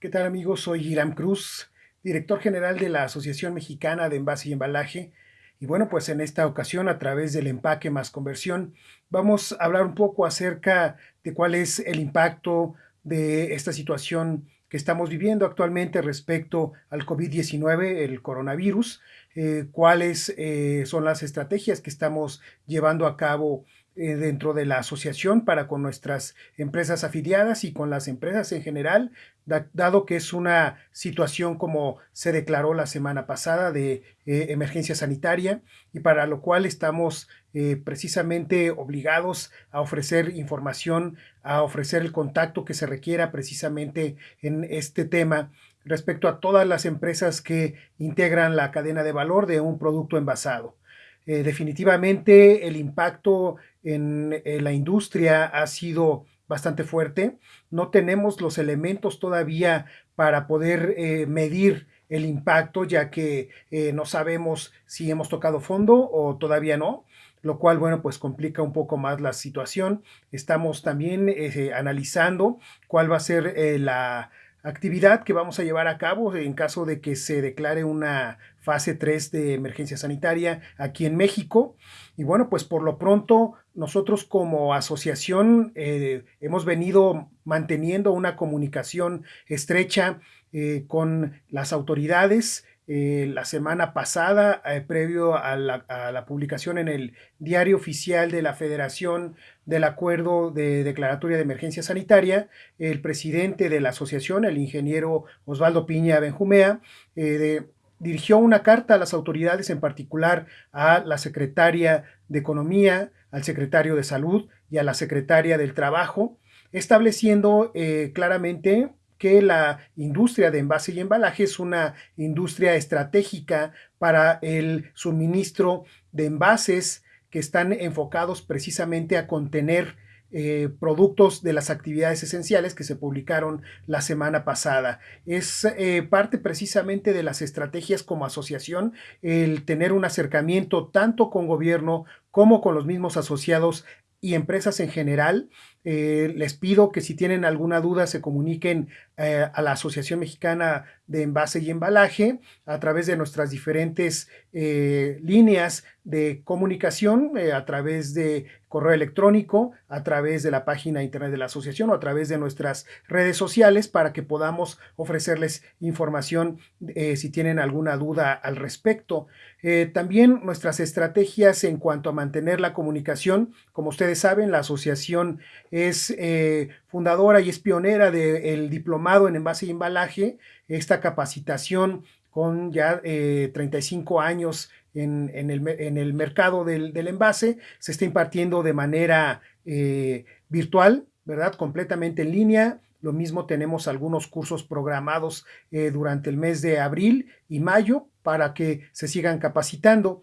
¿Qué tal amigos? Soy Iram Cruz, director general de la Asociación Mexicana de Envase y Embalaje. Y bueno, pues en esta ocasión a través del empaque más conversión vamos a hablar un poco acerca de cuál es el impacto de esta situación que estamos viviendo actualmente respecto al COVID-19, el coronavirus, eh, cuáles eh, son las estrategias que estamos llevando a cabo eh, dentro de la asociación para con nuestras empresas afiliadas y con las empresas en general, dado que es una situación como se declaró la semana pasada de eh, emergencia sanitaria y para lo cual estamos eh, precisamente obligados a ofrecer información, a ofrecer el contacto que se requiera precisamente en este tema respecto a todas las empresas que integran la cadena de valor de un producto envasado. Eh, definitivamente el impacto en, la industria ha sido bastante fuerte. No tenemos los elementos todavía para poder eh, medir el impacto, ya que eh, no sabemos si hemos tocado fondo o todavía no, lo cual, bueno, pues complica un poco más la situación. Estamos también analizando cuál va a ser la actividad que vamos a llevar a cabo en caso de que se declare una fase 3 de emergencia sanitaria aquí en México. Y bueno, pues por lo pronto nosotros como asociación eh, hemos venido manteniendo una comunicación estrecha eh, con las autoridades eh, la semana pasada, previo a la, publicación en el diario oficial de la Federación del Acuerdo de Declaratoria de Emergencia Sanitaria, el presidente de la asociación, el ingeniero Osvaldo Piña Benjumea, eh, dirigió una carta a las autoridades, en particular a la secretaria de Economía, al secretario de Salud y a la secretaria del Trabajo, estableciendo claramente que la industria de envase y embalaje es una industria estratégica para el suministro de envases que están enfocados precisamente a contener eh, productos de las actividades esenciales que se publicaron la semana pasada. Es eh, parte precisamente de las estrategias como asociación el tener un acercamiento tanto con gobierno como con los mismos asociados y empresas en general. Eh, les pido que si tienen alguna duda se comuniquen eh, a la Asociación Mexicana de Envase y Embalaje a través de nuestras diferentes eh, líneas de comunicación, a través de correo electrónico, a través de la página internet de la asociación o a través de nuestras redes sociales para que podamos ofrecerles información si tienen alguna duda al respecto. también nuestras estrategias en cuanto a mantener la comunicación, como ustedes saben, la asociación es eh, fundadora y es pionera del diplomado en envase y embalaje, esta capacitación con ya 35 eh, años en, el, mercado del, envase, se está impartiendo de manera eh, virtual, ¿verdad? Completamente en línea. Lo mismo tenemos algunos cursos programados durante el mes de abril y mayo para que se sigan capacitando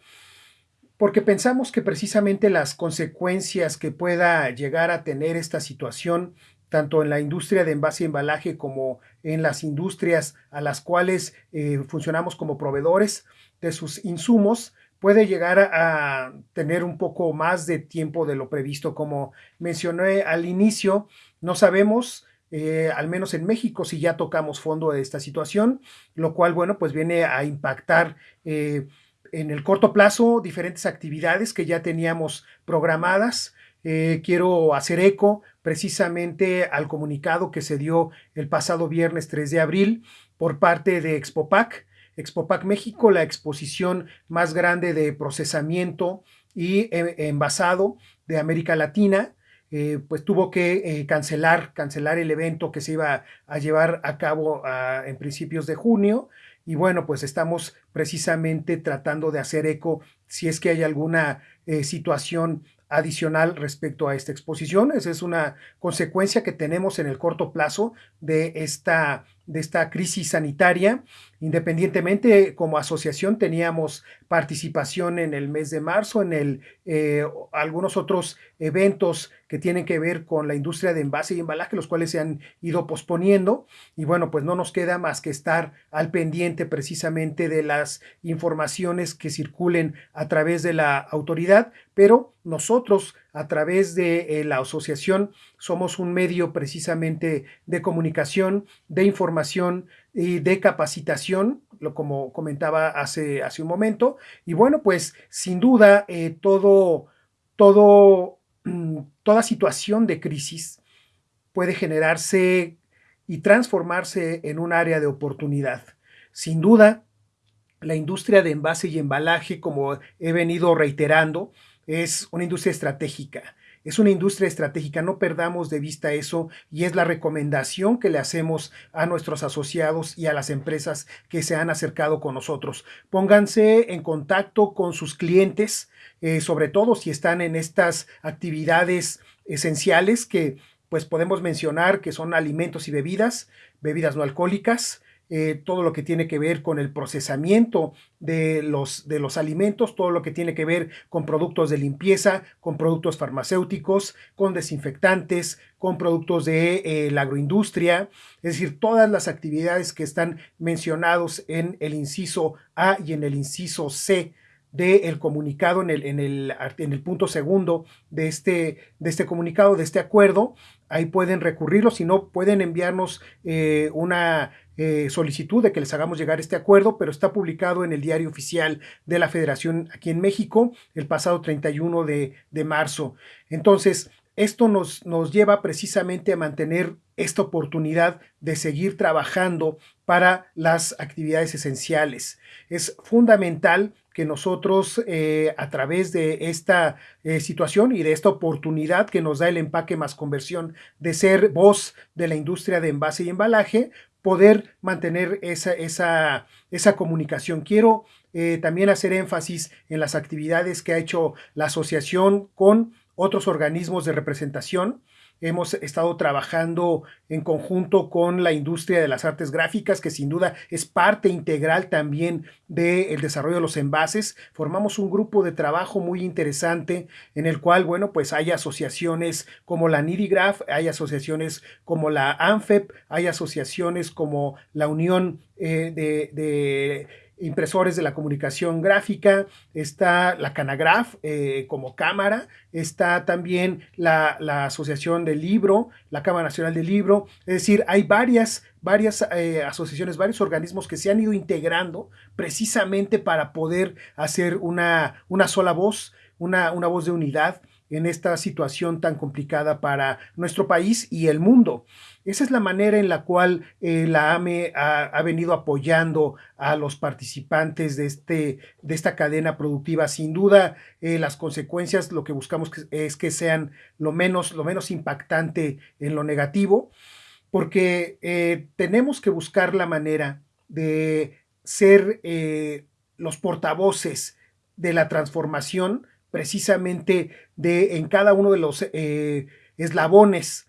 porque pensamos que precisamente las consecuencias que pueda llegar a tener esta situación, tanto en la industria de envase y embalaje como en las industrias a las cuales eh, funcionamos como proveedores de sus insumos, puede llegar a, tener un poco más de tiempo de lo previsto. Como mencioné al inicio, no sabemos eh, al menos en México, si ya tocamos fondo de esta situación, lo cual, bueno, pues viene a impactar eh, en el corto plazo diferentes actividades que ya teníamos programadas. Eh, quiero hacer eco precisamente al comunicado que se dio el pasado viernes 3 de abril por parte de Expopac. Expopac México, la exposición más grande de procesamiento y e, envasado de América Latina, eh, pues tuvo que eh, cancelar, cancelar el evento que se iba a llevar a cabo ah, en principios de junio y bueno, pues estamos precisamente tratando de hacer eco si es que hay alguna eh, situación adicional respecto a esta exposición. Esa es una consecuencia que tenemos en el corto plazo de esta, de esta crisis sanitaria. Independientemente, como asociación teníamos participación en el mes de marzo, en el, eh, algunos otros eventos que tienen que ver con la industria de envase y embalaje, los cuales se han ido posponiendo. Y bueno, pues no nos queda más que estar al pendiente precisamente de las informaciones que circulen a través de la autoridad, pero nosotros a través de eh, la asociación somos un medio precisamente de comunicación, de información y de capacitación, lo como comentaba hace, hace un momento. Y bueno, pues sin duda eh, todo, todo, mm, toda situación de crisis puede generarse y transformarse en un área de oportunidad. Sin duda, la industria de envase y embalaje, como he venido reiterando, es una industria estratégica. Es una industria estratégica, no perdamos de vista eso y es la recomendación que le hacemos a nuestros asociados y a las empresas que se han acercado con nosotros. Pónganse en contacto con sus clientes, eh, sobre todo si están en estas actividades esenciales que pues podemos mencionar que son alimentos y bebidas, bebidas no alcohólicas, eh, todo lo que tiene que ver con el procesamiento de los, de los alimentos, todo lo que tiene que ver con productos de limpieza, con productos farmacéuticos, con desinfectantes, con productos de eh, la agroindustria, es decir, todas las actividades que están mencionados en el inciso A y en el inciso C del comunicado en el, en, el, en el punto segundo de este, de este comunicado, de este acuerdo. Ahí pueden recurrirlo, si no pueden enviarnos eh, una eh, solicitud de que les hagamos llegar este acuerdo, pero está publicado en el diario oficial de la Federación aquí en México el pasado 31 de, de marzo. Entonces, esto nos, nos lleva precisamente a mantener esta oportunidad de seguir trabajando para las actividades esenciales. Es fundamental que nosotros eh, a través de esta eh, situación y de esta oportunidad que nos da el empaque más conversión de ser voz de la industria de envase y embalaje, poder mantener esa, esa, esa comunicación. Quiero eh, también hacer énfasis en las actividades que ha hecho la asociación con otros organismos de representación. Hemos estado trabajando en conjunto con la industria de las artes gráficas, que sin duda es parte integral también del desarrollo de los envases. Formamos un grupo de trabajo muy interesante en el cual, bueno, pues hay asociaciones como la Nidigraph, hay asociaciones como la ANFEP, hay asociaciones como la Unión eh, de impresores de la comunicación gráfica, está la Canagraph eh, como cámara, está también la, Asociación del Libro, la Cámara Nacional del Libro, es decir, hay varias, varias eh, asociaciones, varios organismos que se han ido integrando precisamente para poder hacer una, una sola voz, una, una voz de unidad en esta situación tan complicada para nuestro país y el mundo. Esa es la manera en la cual eh, la AME ha, venido apoyando a los participantes de, este, de esta cadena productiva. Sin duda, eh, las consecuencias lo que buscamos es que sean lo menos, lo menos impactante en lo negativo, porque eh, tenemos que buscar la manera de ser los portavoces de la transformación precisamente de en cada uno de los eh, eslabones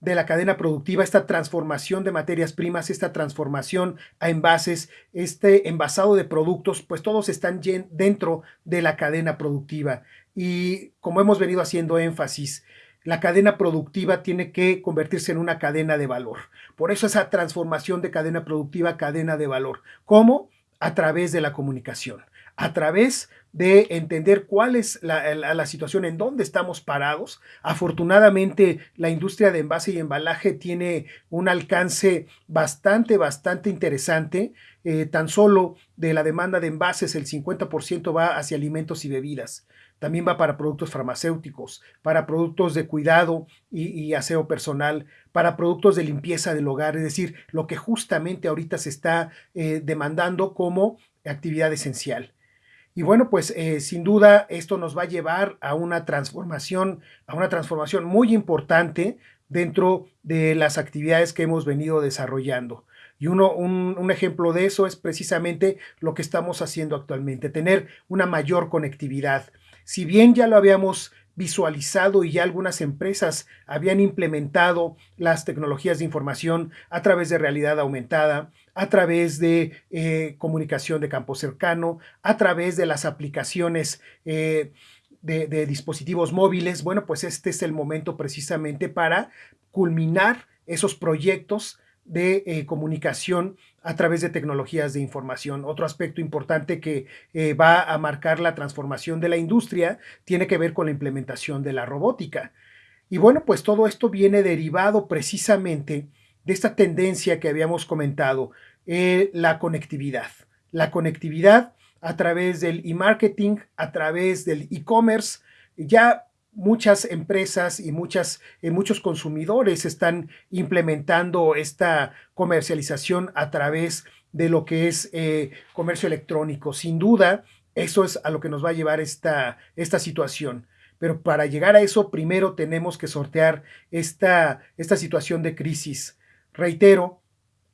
de la cadena productiva, esta transformación de materias primas, esta transformación a envases, este envasado de productos, pues todos están dentro de la cadena productiva. Y como hemos venido haciendo énfasis, la cadena productiva tiene que convertirse en una cadena de valor. Por eso esa transformación de cadena productiva, cadena de valor. ¿Cómo? A través de la comunicación a través de entender cuál es la, situación, en dónde estamos parados. Afortunadamente, la industria de envase y embalaje tiene un alcance bastante, bastante interesante. Eh, tan solo de la demanda de envases, el 50% va hacia alimentos y bebidas. También va para productos farmacéuticos, para productos de cuidado y, aseo personal, para productos de limpieza del hogar, es decir, lo que justamente ahorita se está eh, demandando como actividad esencial. Y bueno, pues eh, sin duda esto nos va a llevar a una transformación, a una transformación muy importante dentro de las actividades que hemos venido desarrollando. Y uno, un, un, ejemplo de eso es precisamente lo que estamos haciendo actualmente, tener una mayor conectividad. Si bien ya lo habíamos visualizado y ya algunas empresas habían implementado las tecnologías de información a través de realidad aumentada, a través de eh, comunicación de campo cercano, a través de las aplicaciones eh, de, dispositivos móviles. Bueno, pues este es el momento precisamente para culminar esos proyectos de eh, comunicación a través de tecnologías de información. Otro aspecto importante que va a marcar la transformación de la industria tiene que ver con la implementación de la robótica. Y bueno, pues todo esto viene derivado precisamente de esta tendencia que habíamos comentado, eh, la conectividad. La conectividad a través del e-marketing, a través del e-commerce. Ya muchas empresas y muchas, eh, muchos consumidores están implementando esta comercialización a través de lo que es eh, comercio electrónico. Sin duda, eso es a lo que nos va a llevar esta, esta situación. Pero para llegar a eso, primero tenemos que sortear esta, esta situación de crisis. Reitero,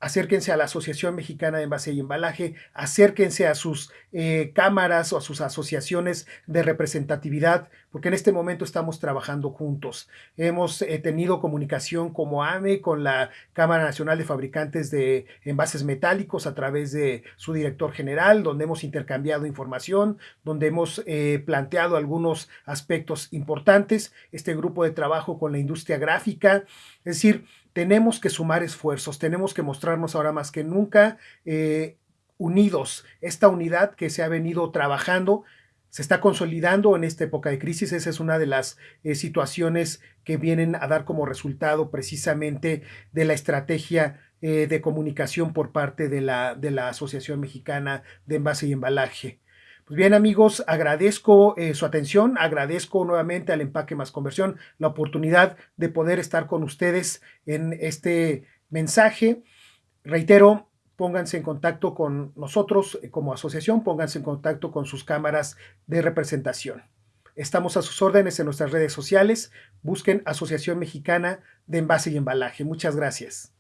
acérquense a la Asociación Mexicana de Envase y Embalaje, acérquense a sus eh, cámaras o a sus asociaciones de representatividad, porque en este momento estamos trabajando juntos. Hemos eh, tenido comunicación como AME con la Cámara Nacional de Fabricantes de Envases Metálicos a través de su director general, donde hemos intercambiado información, donde hemos eh, planteado algunos aspectos importantes. Este grupo de trabajo con la industria gráfica, es decir, tenemos que sumar esfuerzos, tenemos que mostrarnos ahora más que nunca eh, unidos. Esta unidad que se ha venido trabajando se está consolidando en esta época de crisis. Esa es una de las eh, situaciones que vienen a dar como resultado precisamente de la estrategia eh, de comunicación por parte de la, de la Asociación Mexicana de Envase y Embalaje. Pues bien amigos, agradezco eh, su atención, agradezco nuevamente al Empaque Más Conversión la oportunidad de poder estar con ustedes en este mensaje. Reitero, pónganse en contacto con nosotros eh, como asociación, pónganse en contacto con sus cámaras de representación. Estamos a sus órdenes en nuestras redes sociales. Busquen Asociación Mexicana de Envase y Embalaje. Muchas gracias.